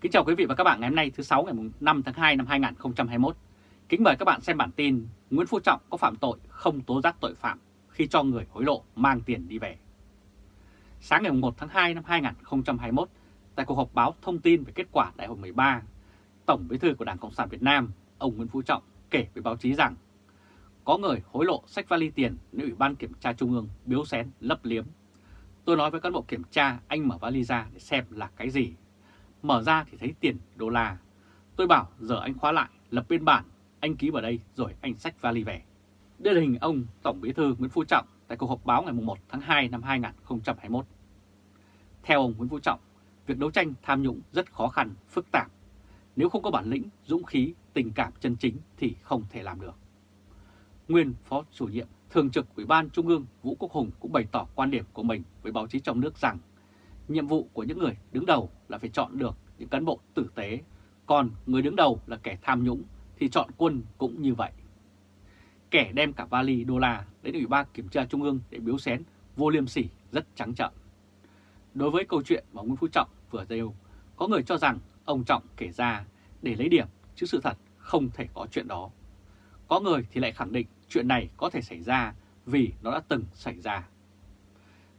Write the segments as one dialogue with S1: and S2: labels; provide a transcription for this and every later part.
S1: Kính chào quý vị và các bạn ngày hôm nay thứ 6 ngày 5 tháng 2 năm 2021. Kính mời các bạn xem bản tin Nguyễn Phú Trọng có phạm tội không tố giác tội phạm khi cho người hối lộ mang tiền đi về. Sáng ngày 1 tháng 2 năm 2021, tại cuộc họp báo thông tin về kết quả đại hội 13, Tổng bí thư của Đảng Cộng sản Việt Nam, ông Nguyễn Phú Trọng kể với báo chí rằng có người hối lộ sách vali tiền nếu Ủy ban Kiểm tra Trung ương biếu xén lấp liếm. Tôi nói với cán bộ kiểm tra anh mở vali ra để xem là cái gì Mở ra thì thấy tiền đô la. Tôi bảo giờ anh khóa lại, lập biên bản, anh ký vào đây rồi anh xách vali về. Đây là hình ông Tổng Bí thư Nguyễn Phú Trọng tại cuộc họp báo ngày 1 tháng 2 năm 2021. Theo ông Nguyễn Phú Trọng, việc đấu tranh tham nhũng rất khó khăn, phức tạp. Nếu không có bản lĩnh, dũng khí, tình cảm chân chính thì không thể làm được. Nguyên Phó chủ nhiệm Thường trực Ủy ban Trung ương Vũ Quốc Hùng cũng bày tỏ quan điểm của mình với báo chí trong nước rằng Nhiệm vụ của những người đứng đầu là phải chọn được những cán bộ tử tế, còn người đứng đầu là kẻ tham nhũng thì chọn quân cũng như vậy. Kẻ đem cả vali đô la đến Ủy ban Kiểm tra Trung ương để biếu xén vô liêm sỉ rất trắng trợn. Đối với câu chuyện mà Nguyễn Phú Trọng vừa nêu, có người cho rằng ông Trọng kể ra để lấy điểm, chứ sự thật không thể có chuyện đó. Có người thì lại khẳng định chuyện này có thể xảy ra vì nó đã từng xảy ra.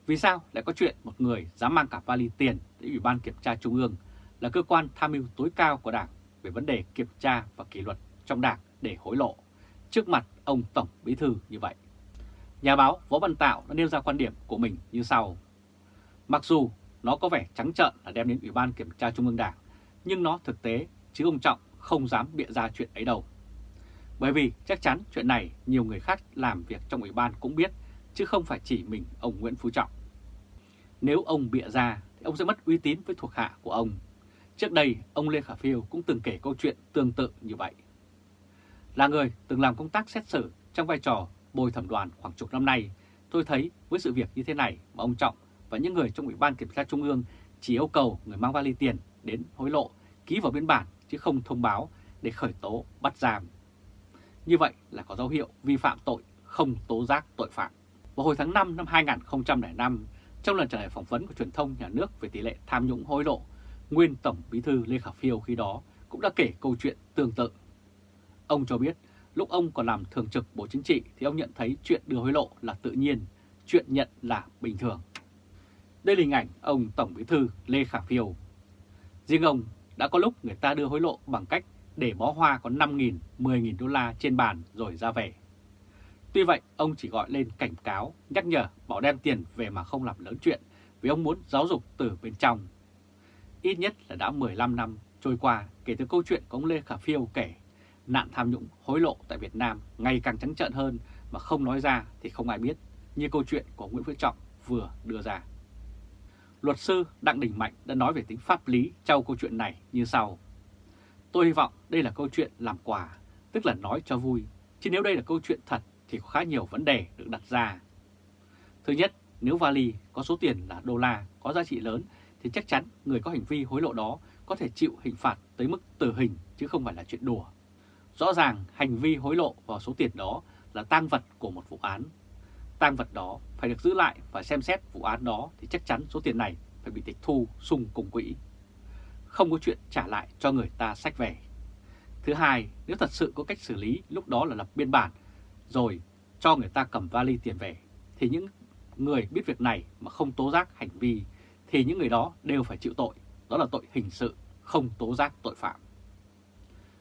S1: Vì sao lại có chuyện một người dám mang cả vali tiền đến Ủy ban Kiểm tra Trung ương là cơ quan tham mưu tối cao của Đảng về vấn đề kiểm tra và kỷ luật trong Đảng để hối lộ trước mặt ông Tổng Bí Thư như vậy? Nhà báo Võ Văn Tạo đã nêu ra quan điểm của mình như sau. Mặc dù nó có vẻ trắng trợn là đem đến Ủy ban Kiểm tra Trung ương Đảng, nhưng nó thực tế chứ ông Trọng không dám bịa ra chuyện ấy đâu. Bởi vì chắc chắn chuyện này nhiều người khác làm việc trong Ủy ban cũng biết, chứ không phải chỉ mình ông Nguyễn Phú Trọng. Nếu ông bịa ra thì ông sẽ mất uy tín với thuộc hạ của ông. Trước đây, ông Lê Khả Phiêu cũng từng kể câu chuyện tương tự như vậy. Là người từng làm công tác xét xử trong vai trò bồi thẩm đoàn khoảng chục năm nay, tôi thấy với sự việc như thế này mà ông Trọng và những người trong Ủy ban Kiểm tra Trung ương chỉ yêu cầu người mang vali tiền đến hối lộ, ký vào biên bản chứ không thông báo để khởi tố bắt giam. Như vậy là có dấu hiệu vi phạm tội không tố giác tội phạm. Vào hồi tháng 5 năm 2005, trong lần trả lời phỏng vấn của truyền thông nhà nước về tỷ lệ tham nhũng hối lộ, nguyên Tổng Bí thư Lê Khả Phiêu khi đó cũng đã kể câu chuyện tương tự. Ông cho biết lúc ông còn làm thường trực Bộ Chính trị thì ông nhận thấy chuyện đưa hối lộ là tự nhiên, chuyện nhận là bình thường. Đây là hình ảnh ông Tổng Bí thư Lê Khả Phiêu. Riêng ông đã có lúc người ta đưa hối lộ bằng cách để bó hoa có 5.000, 10.000 đô la trên bàn rồi ra về. Tuy vậy, ông chỉ gọi lên cảnh cáo, nhắc nhở bảo đem tiền về mà không làm lớn chuyện vì ông muốn giáo dục từ bên trong. Ít nhất là đã 15 năm trôi qua kể từ câu chuyện của ông Lê Khả Phiêu kể nạn tham nhũng hối lộ tại Việt Nam ngày càng trắng trợn hơn mà không nói ra thì không ai biết như câu chuyện của Nguyễn Phước Trọng vừa đưa ra. Luật sư Đặng Đình Mạnh đã nói về tính pháp lý trong câu chuyện này như sau. Tôi hy vọng đây là câu chuyện làm quà, tức là nói cho vui, chứ nếu đây là câu chuyện thật thì có khá nhiều vấn đề được đặt ra. Thứ nhất, nếu vali có số tiền là đô la có giá trị lớn thì chắc chắn người có hành vi hối lộ đó có thể chịu hình phạt tới mức tử hình chứ không phải là chuyện đùa. Rõ ràng hành vi hối lộ vào số tiền đó là tang vật của một vụ án. Tang vật đó phải được giữ lại và xem xét vụ án đó thì chắc chắn số tiền này phải bị tịch thu sung cùng quỹ. Không có chuyện trả lại cho người ta sách về. Thứ hai, nếu thật sự có cách xử lý lúc đó là lập biên bản rồi cho người ta cầm vali tiền về, thì những người biết việc này mà không tố giác hành vi, thì những người đó đều phải chịu tội, đó là tội hình sự, không tố giác tội phạm.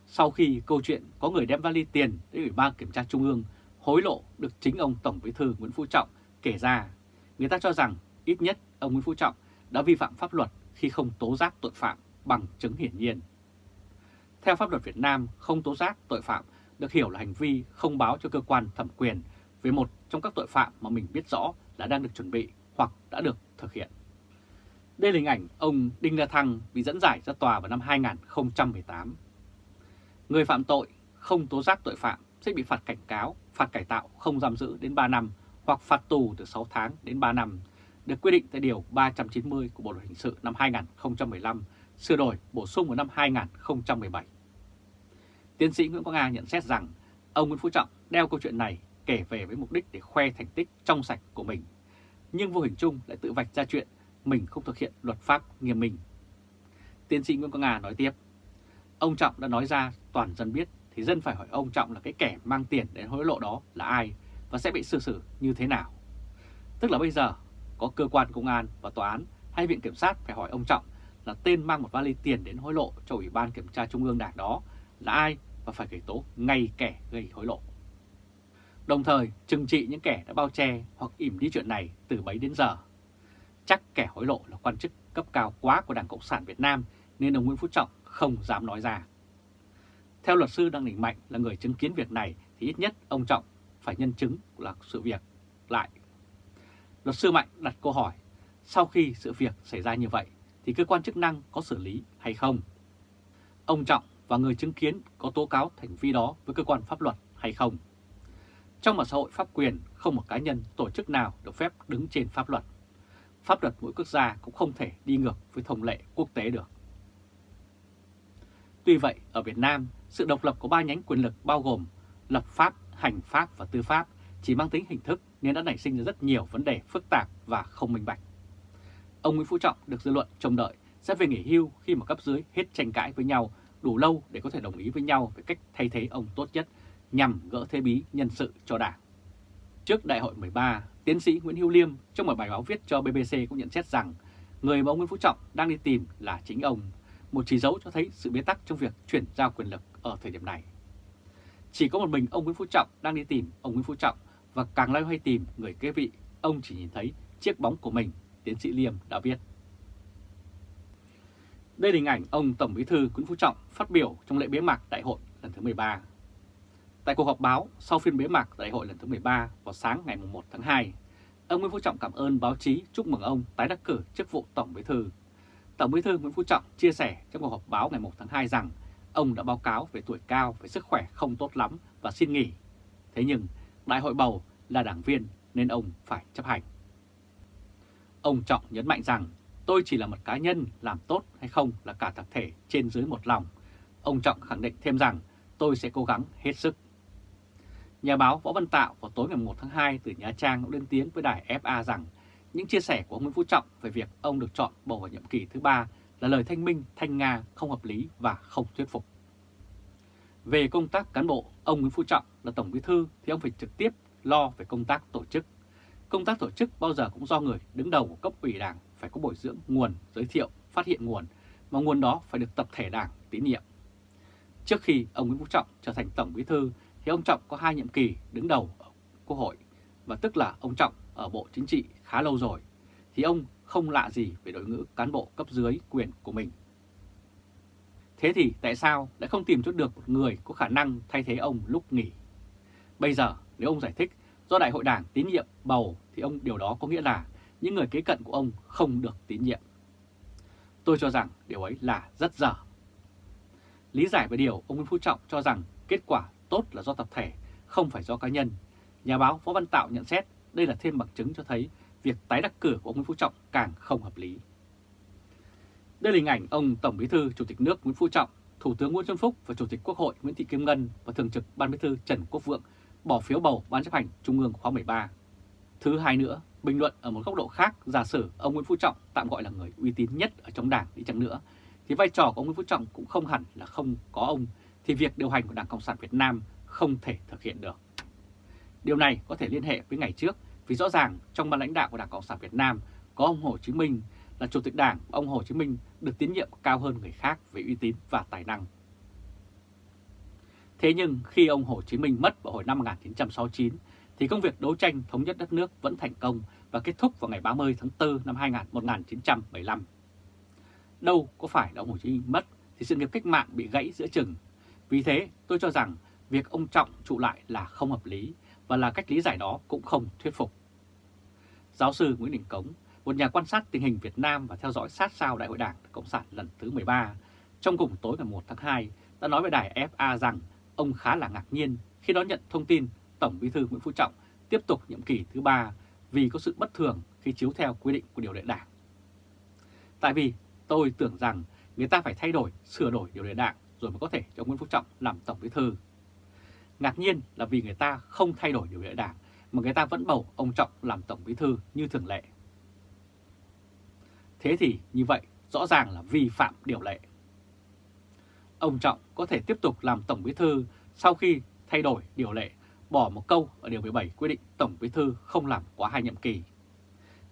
S1: Sau khi câu chuyện có người đem vali tiền đến Ủy ban Kiểm tra Trung ương hối lộ được chính ông Tổng Bí thư Nguyễn Phú Trọng kể ra, người ta cho rằng ít nhất ông Nguyễn Phú Trọng đã vi phạm pháp luật khi không tố giác tội phạm bằng chứng hiển nhiên. Theo pháp luật Việt Nam, không tố giác tội phạm được hiểu là hành vi không báo cho cơ quan thẩm quyền về một trong các tội phạm mà mình biết rõ là đang được chuẩn bị hoặc đã được thực hiện. Đây là hình ảnh ông Đinh La Thăng bị dẫn giải ra tòa vào năm 2018. Người phạm tội không tố giác tội phạm sẽ bị phạt cảnh cáo, phạt cải tạo không giam giữ đến 3 năm hoặc phạt tù từ 6 tháng đến 3 năm, được quy định tại Điều 390 của Bộ Luật Hình sự năm 2015, sửa đổi bổ sung vào năm 2017. Tiến sĩ Nguyễn Quang Nga nhận xét rằng ông Nguyễn Phú Trọng đeo câu chuyện này kể về với mục đích để khoe thành tích trong sạch của mình, nhưng vô hình chung lại tự vạch ra chuyện mình không thực hiện luật pháp nghiêm minh. Tiến sĩ Nguyễn Quang Nga nói tiếp, ông Trọng đã nói ra toàn dân biết thì dân phải hỏi ông Trọng là cái kẻ mang tiền đến hối lộ đó là ai và sẽ bị xử xử như thế nào. Tức là bây giờ có cơ quan công an và tòa án hay viện kiểm sát phải hỏi ông Trọng là tên mang một vali tiền đến hối lộ cho Ủy ban Kiểm tra Trung ương Đảng đó là ai và phải khởi tố ngay kẻ gây hối lộ. Đồng thời trừng trị những kẻ đã bao che hoặc ỉm đi chuyện này từ bấy đến giờ. Chắc kẻ hối lộ là quan chức cấp cao quá của Đảng Cộng sản Việt Nam nên ông Nguyễn Phú Trọng không dám nói ra. Theo luật sư Đăng Đình Mạnh là người chứng kiến việc này thì ít nhất ông Trọng phải nhân chứng là sự việc lại. Luật sư Mạnh đặt câu hỏi, sau khi sự việc xảy ra như vậy thì cơ quan chức năng có xử lý hay không? Ông Trọng và người chứng kiến có tố cáo hành vi đó với cơ quan pháp luật hay không? Trong một xã hội pháp quyền, không một cá nhân, tổ chức nào được phép đứng trên pháp luật. Pháp luật mỗi quốc gia cũng không thể đi ngược với thông lệ quốc tế được. Tuy vậy, ở Việt Nam, sự độc lập của ba nhánh quyền lực bao gồm lập pháp, hành pháp và tư pháp chỉ mang tính hình thức nên đã nảy sinh ra rất nhiều vấn đề phức tạp và không minh bạch. Ông Nguyễn Phú Trọng được dư luận trông đợi sẽ về nghỉ hưu khi mà cấp dưới hết tranh cãi với nhau đủ lâu để có thể đồng ý với nhau về cách thay thế ông tốt nhất nhằm gỡ thế bí nhân sự cho Đảng. Trước đại hội 13, tiến sĩ Nguyễn Hữu Liêm trong một bài báo viết cho BBC cũng nhận xét rằng người mà ông Nguyễn Phú Trọng đang đi tìm là chính ông, một chỉ dấu cho thấy sự bế tắc trong việc chuyển giao quyền lực ở thời điểm này. Chỉ có một mình ông Nguyễn Phú Trọng đang đi tìm ông Nguyễn Phú Trọng và càng loay hoay tìm người kế vị, ông chỉ nhìn thấy chiếc bóng của mình, tiến sĩ Liêm đã viết. Đây là hình ảnh ông Tổng Bí thư Nguyễn Phú Trọng phát biểu trong lễ bế mạc đại hội lần thứ 13. Tại cuộc họp báo sau phiên bế mạc đại hội lần thứ 13 vào sáng ngày 1 tháng 2, ông Nguyễn Phú Trọng cảm ơn báo chí chúc mừng ông tái đắc cử chức vụ Tổng Bí thư. Tổng Bí thư Nguyễn Phú Trọng chia sẻ trong cuộc họp báo ngày 1 tháng 2 rằng ông đã báo cáo về tuổi cao, về sức khỏe không tốt lắm và xin nghỉ. Thế nhưng đại hội bầu là đảng viên nên ông phải chấp hành. Ông Trọng nhấn mạnh rằng tôi chỉ là một cá nhân làm tốt hay không là cả tập thể trên dưới một lòng. Ông Trọng khẳng định thêm rằng tôi sẽ cố gắng hết sức. Nhà báo Võ Văn Tạo vào tối ngày 1 tháng 2 từ Nha Trang cũng lên tiếng với đài FA rằng những chia sẻ của ông Nguyễn Phú Trọng về việc ông được chọn bầu vào nhiệm kỳ thứ ba là lời thanh minh, thanh nga, không hợp lý và không thuyết phục. Về công tác cán bộ, ông Nguyễn Phú Trọng là Tổng Bí Thư thì ông phải trực tiếp lo về công tác tổ chức. Công tác tổ chức bao giờ cũng do người đứng đầu của cấp ủy đảng phải có bồi dưỡng nguồn, giới thiệu, phát hiện nguồn, mà nguồn đó phải được tập thể đảng tín nhiệm. Trước khi ông Nguyễn Phú Trọng trở thành Tổng Bí Thư thì ông Trọng có hai nhiệm kỳ đứng đầu ở Quốc hội, và tức là ông Trọng ở Bộ Chính trị khá lâu rồi, thì ông không lạ gì về đội ngũ cán bộ cấp dưới quyền của mình. Thế thì tại sao lại không tìm chút được một người có khả năng thay thế ông lúc nghỉ? Bây giờ nếu ông giải thích do Đại hội Đảng tín nhiệm bầu thì ông điều đó có nghĩa là những người kế cận của ông không được tín nhiệm. Tôi cho rằng điều ấy là rất dở. Lý giải về điều ông Nguyễn Phú Trọng cho rằng kết quả tốt là do tập thể, không phải do cá nhân. Nhà báo Võ Văn Tạo nhận xét đây là thêm bằng chứng cho thấy việc tái đắc cử của ông Nguyễn Phú Trọng càng không hợp lý. Đây là hình ảnh ông Tổng Bí thư Chủ tịch nước Nguyễn Phú Trọng, Thủ tướng Nguyễn Xuân Phúc và Chủ tịch Quốc hội Nguyễn Thị Kim Ngân và Thường trực Ban Bí thư Trần Quốc Vượng bỏ phiếu bầu Ban chấp hành Trung ương khóa 13. Thứ hai nữa, bình luận ở một góc độ khác, giả sử ông Nguyễn Phú Trọng tạm gọi là người uy tín nhất ở trong đảng đi chăng nữa, thì vai trò của ông Nguyễn Phú Trọng cũng không hẳn là không có ông, thì việc điều hành của Đảng Cộng sản Việt Nam không thể thực hiện được. Điều này có thể liên hệ với ngày trước, vì rõ ràng trong ban lãnh đạo của Đảng Cộng sản Việt Nam có ông Hồ Chí Minh là Chủ tịch Đảng, ông Hồ Chí Minh được tín nhiệm cao hơn người khác về uy tín và tài năng. Thế nhưng khi ông Hồ Chí Minh mất vào hồi năm 1969 thì công việc đấu tranh thống nhất đất nước vẫn thành công và kết thúc vào ngày 30 tháng 4 năm 1975. Đâu có phải là ông Hồ Chí Minh mất thì sự nghiệp cách mạng bị gãy giữa chừng. Vì thế tôi cho rằng việc ông Trọng trụ lại là không hợp lý và là cách lý giải đó cũng không thuyết phục. Giáo sư Nguyễn Đình Cống, một nhà quan sát tình hình Việt Nam và theo dõi sát sao Đại hội Đảng Cộng sản lần thứ 13, trong cùng tối ngày 1 tháng 2 đã nói với đài FA rằng ông khá là ngạc nhiên khi đón nhận thông tin Tổng Bí thư Nguyễn Phú Trọng tiếp tục nhiệm kỳ thứ ba vì có sự bất thường khi chiếu theo quy định của điều lệ đảng. Tại vì tôi tưởng rằng người ta phải thay đổi, sửa đổi điều lệ đảng rồi mới có thể cho Nguyễn Phú Trọng làm Tổng Bí thư. Ngạc nhiên là vì người ta không thay đổi điều lệ đảng mà người ta vẫn bầu ông Trọng làm Tổng Bí thư như thường lệ. Thế thì như vậy rõ ràng là vi phạm điều lệ. Ông Trọng có thể tiếp tục làm Tổng Bí Thư sau khi thay đổi điều lệ, bỏ một câu ở Điều 17 quy định Tổng Bí Thư không làm quá hai nhiệm kỳ.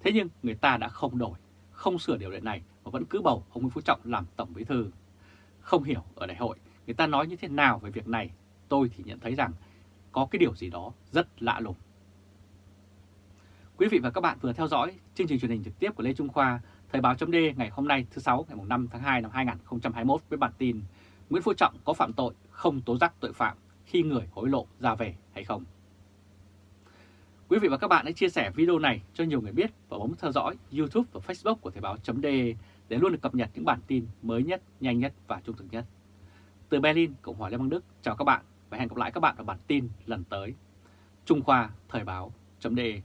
S1: Thế nhưng người ta đã không đổi, không sửa điều lệ này mà vẫn cứ bầu ông Nguyễn Phú Trọng làm Tổng Bí Thư. Không hiểu ở đại hội người ta nói như thế nào về việc này, tôi thì nhận thấy rằng có cái điều gì đó rất lạ lùng. Quý vị và các bạn vừa theo dõi chương trình truyền hình trực tiếp của Lê Trung Khoa, Thời báo chấm ngày hôm nay thứ sáu ngày 5 tháng 2 năm 2021 với bản tin Nguyễn Phú Trọng có phạm tội không tố giác tội phạm khi người hối lộ ra về hay không. Quý vị và các bạn hãy chia sẻ video này cho nhiều người biết và bấm theo dõi YouTube và Facebook của Thời Báo .de để luôn được cập nhật những bản tin mới nhất, nhanh nhất và trung thực nhất. Từ Berlin, Cộng hòa Liên bang Đức, chào các bạn và hẹn gặp lại các bạn ở bản tin lần tới. Trung Khoa Thời Báo .de.